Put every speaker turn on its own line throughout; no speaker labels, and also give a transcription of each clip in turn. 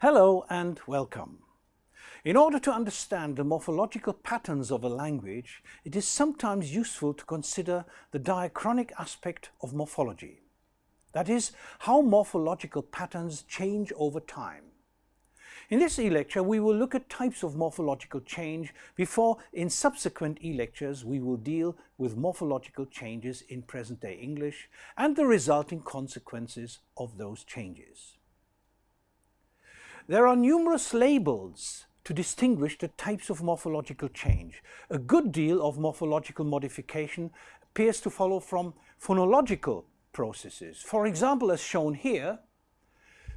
Hello and welcome. In order to understand the morphological patterns of a language, it is sometimes useful to consider the diachronic aspect of morphology. That is, how morphological patterns change over time. In this e-lecture we will look at types of morphological change before in subsequent e-lectures we will deal with morphological changes in present-day English and the resulting consequences of those changes. There are numerous labels to distinguish the types of morphological change. A good deal of morphological modification appears to follow from phonological processes. For example, as shown here,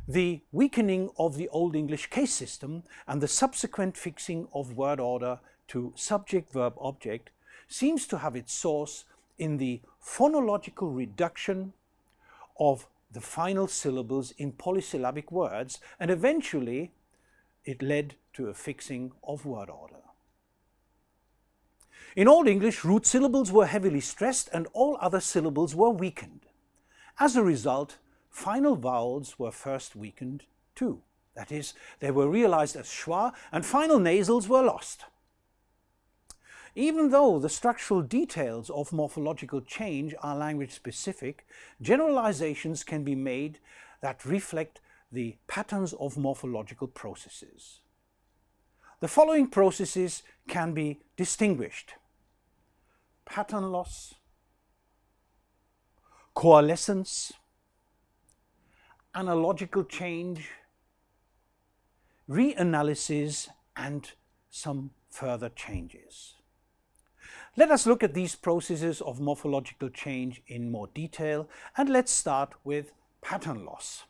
the weakening of the Old English case system and the subsequent fixing of word order to subject-verb-object seems to have its source in the phonological reduction of the final syllables in polysyllabic words and eventually it led to a fixing of word order. In Old English, root syllables were heavily stressed and all other syllables were weakened. As a result, final vowels were first weakened too. That is, they were realized as schwa and final nasals were lost. Even though the structural details of morphological change are language specific, generalizations can be made that reflect the patterns of morphological processes. The following processes can be distinguished. Pattern loss, coalescence, analogical change, reanalysis and some further changes. Let us look at these processes of morphological change in more detail and let's start with pattern loss.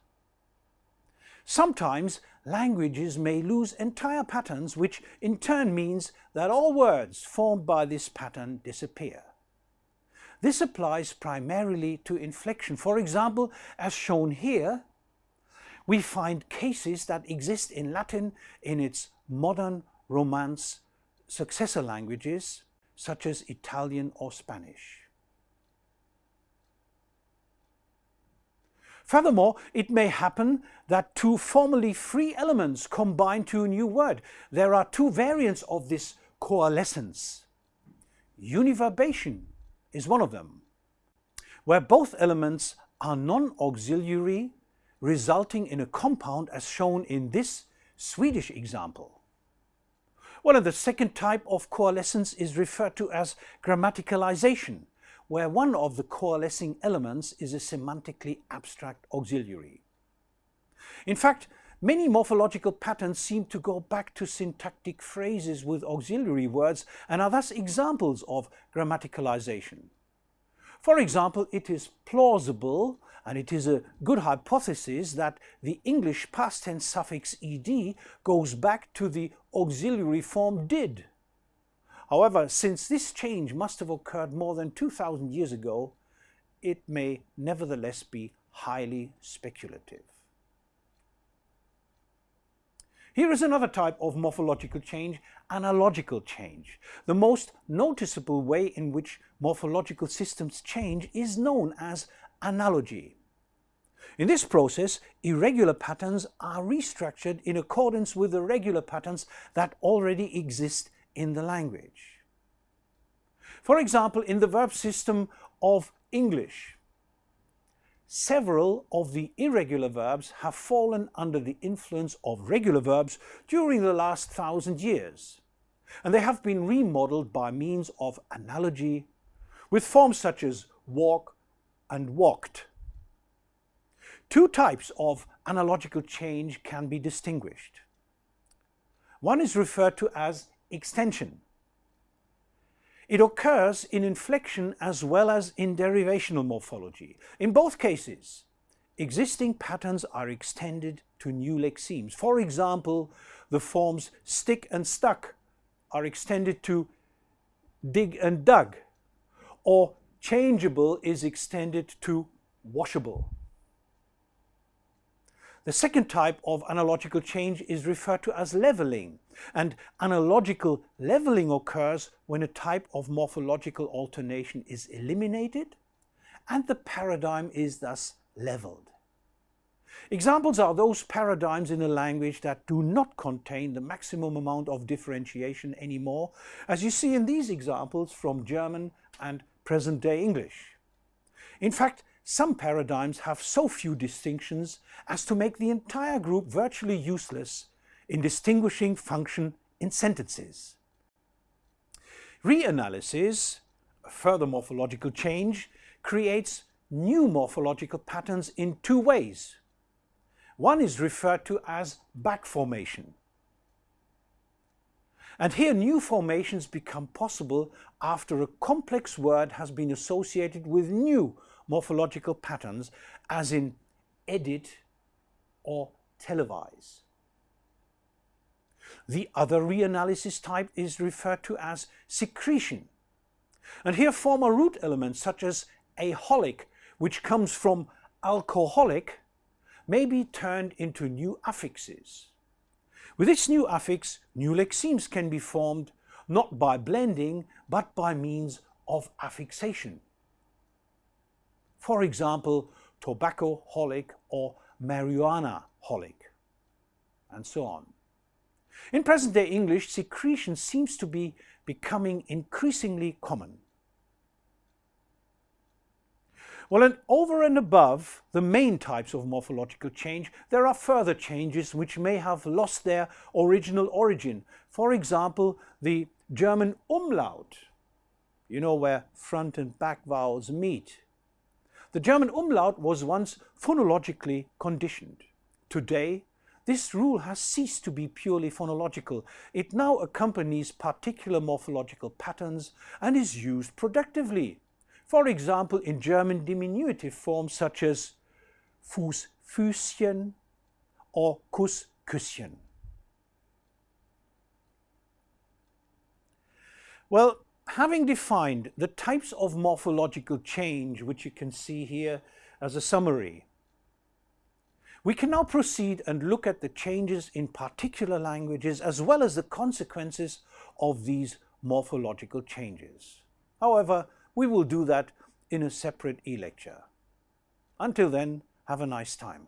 Sometimes languages may lose entire patterns which in turn means that all words formed by this pattern disappear. This applies primarily to inflection. For example, as shown here, we find cases that exist in Latin in its modern Romance successor languages, such as Italian or Spanish. Furthermore, it may happen that two formerly free elements combine to a new word. There are two variants of this coalescence. Univerbation is one of them, where both elements are non-auxiliary, resulting in a compound as shown in this Swedish example. Well, and the second type of coalescence is referred to as grammaticalization, where one of the coalescing elements is a semantically abstract auxiliary. In fact, many morphological patterns seem to go back to syntactic phrases with auxiliary words and are thus examples of grammaticalization. For example, it is plausible and it is a good hypothesis that the English past tense suffix ed goes back to the auxiliary form did. However, since this change must have occurred more than 2000 years ago, it may nevertheless be highly speculative. Here is another type of morphological change, analogical change. The most noticeable way in which morphological systems change is known as analogy. In this process, irregular patterns are restructured in accordance with the regular patterns that already exist in the language. For example, in the verb system of English, several of the irregular verbs have fallen under the influence of regular verbs during the last thousand years, and they have been remodeled by means of analogy with forms such as walk, and walked. Two types of analogical change can be distinguished. One is referred to as extension. It occurs in inflection as well as in derivational morphology. In both cases, existing patterns are extended to new lexemes. For example, the forms stick and stuck are extended to dig and dug, or changeable is extended to washable. The second type of analogical change is referred to as leveling, and analogical leveling occurs when a type of morphological alternation is eliminated and the paradigm is thus leveled. Examples are those paradigms in a language that do not contain the maximum amount of differentiation anymore, as you see in these examples from German and present-day English. In fact, some paradigms have so few distinctions as to make the entire group virtually useless in distinguishing function in sentences. Reanalysis, a further morphological change, creates new morphological patterns in two ways. One is referred to as back formation. And here new formations become possible after a complex word has been associated with new morphological patterns as in edit or televise. The other reanalysis type is referred to as secretion. And here former root elements such as aholic, which comes from alcoholic, may be turned into new affixes. With this new affix, new lexemes can be formed not by blending, but by means of affixation. For example, tobacco-holic or marijuana-holic, and so on. In present-day English, secretion seems to be becoming increasingly common. Well, and over and above the main types of morphological change, there are further changes which may have lost their original origin. For example, the German umlaut, you know where front and back vowels meet. The German umlaut was once phonologically conditioned. Today, this rule has ceased to be purely phonological. It now accompanies particular morphological patterns and is used productively. For example, in German diminutive forms such as Fuß, Füßchen or Kuss, Küsschen. Well, having defined the types of morphological change, which you can see here as a summary, we can now proceed and look at the changes in particular languages as well as the consequences of these morphological changes. However, we will do that in a separate e-lecture. Until then, have a nice time.